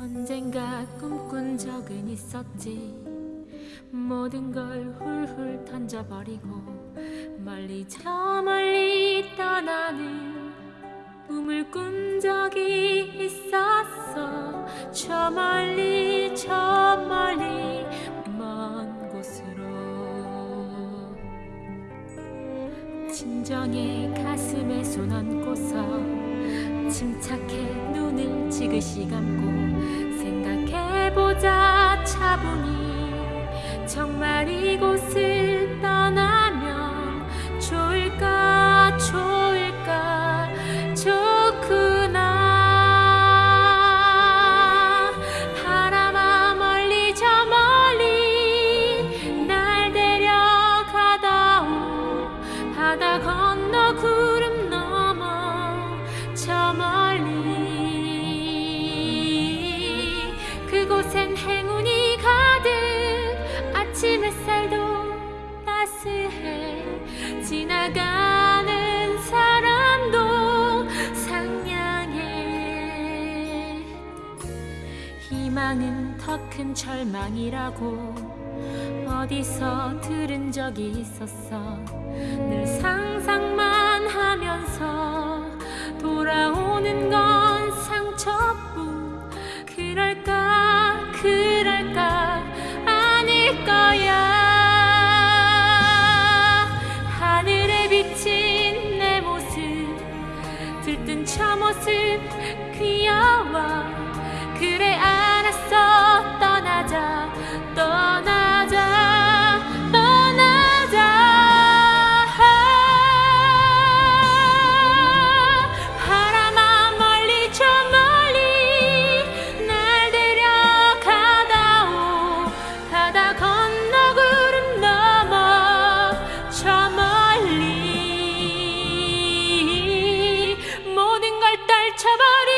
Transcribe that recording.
언젠가 꿈꾼 적은 있었지. 모든 걸 훌훌 던져버리고 멀리 저 멀리 떠나는 꿈을 꾼 적이 있었어. 저 멀리 저 멀리 먼 곳으로. 진정해 가슴에 손 얹고서 침착해 눈을 지그시 감고 생각해보자 차분히. 정말 이곳 지나가는 사람도 상냥해. 희망은 더 큰 절망이라고 어디서 들은 적이 있었어 छबारी